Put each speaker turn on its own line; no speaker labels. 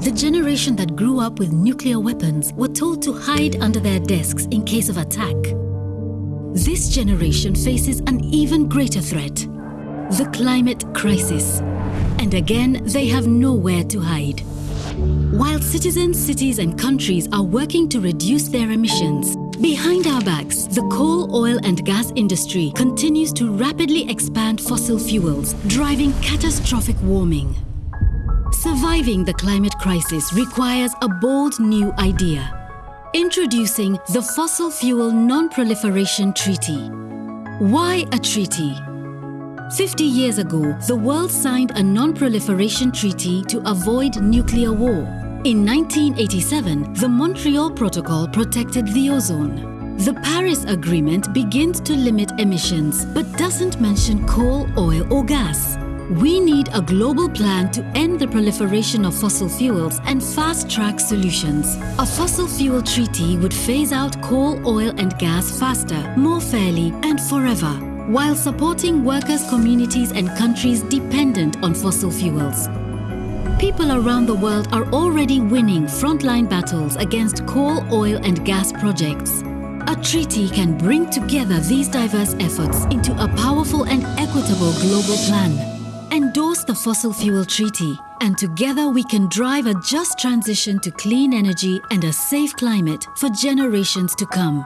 The generation that grew up with nuclear weapons were told to hide under their desks in case of attack. This generation faces an even greater threat, the climate crisis. And again, they have nowhere to hide. While citizens, cities and countries are working to reduce their emissions, behind our backs, the coal, oil and gas industry continues to rapidly expand fossil fuels, driving catastrophic warming. Surviving the climate crisis requires a bold new idea. Introducing the Fossil Fuel Non-Proliferation Treaty. Why a treaty? 50 years ago, the world signed a non-proliferation treaty to avoid nuclear war. In 1987, the Montreal Protocol protected the ozone. The Paris Agreement begins to limit emissions but doesn't mention coal, oil or gas. We need a global plan to end the proliferation of fossil fuels and fast-track solutions. A fossil fuel treaty would phase out coal, oil and gas faster, more fairly and forever, while supporting workers, communities and countries dependent on fossil fuels. People around the world are already winning frontline battles against coal, oil and gas projects. A treaty can bring together these diverse efforts into a powerful and equitable global plan. Endorse the Fossil Fuel Treaty and together we can drive a just transition to clean energy and a safe climate for generations to come.